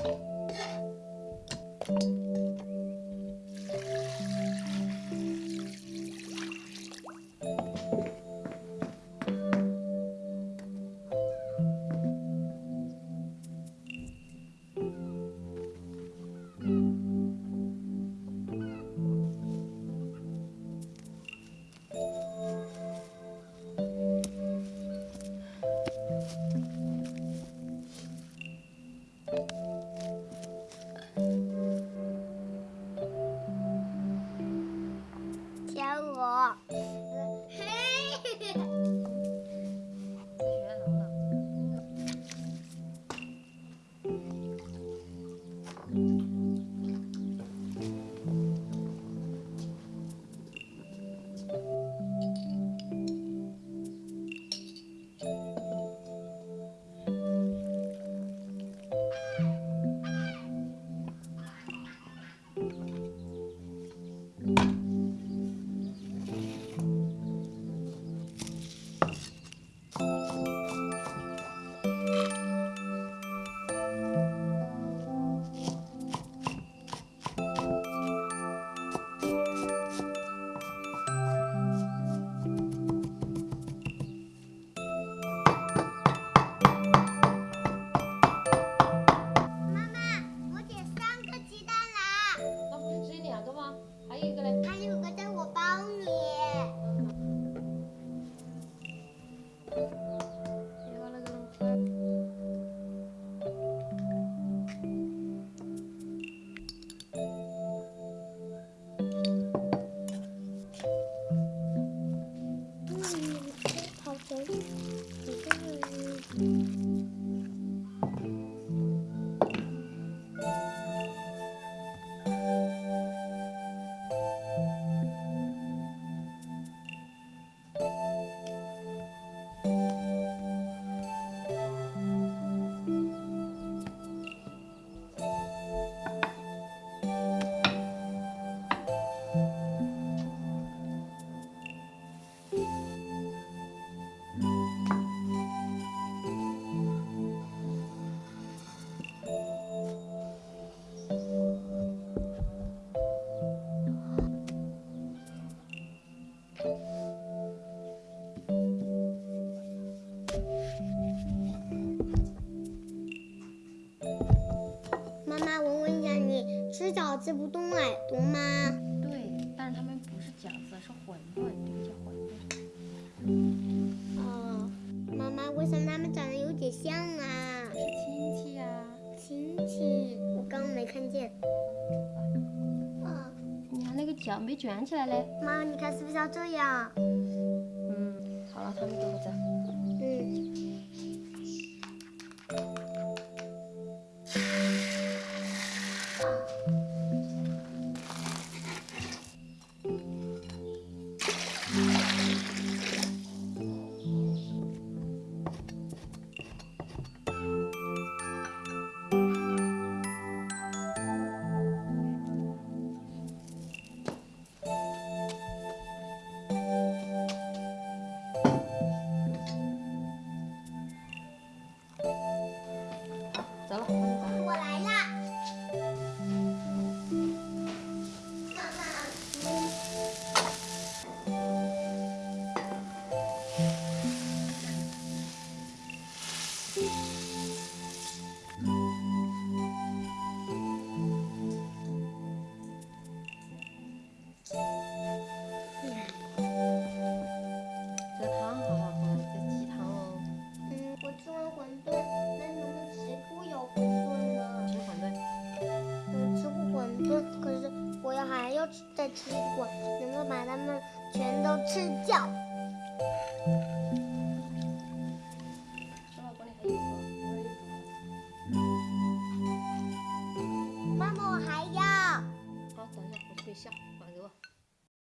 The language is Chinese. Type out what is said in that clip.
Thank you. 我。妈妈，我问一下你，吃饺子不动耳朵吗？对，但是他们不是饺子，是馄饨，这个叫馄饨。哦，妈妈，为什么他们长得有点像啊？是亲戚呀、亲戚，看见，啊！你看那个脚没卷起来嘞。妈，你看是不是要这样？嗯，好了，他们都回走。嗯。我要还要再吃一会儿能够把它们全都吃掉。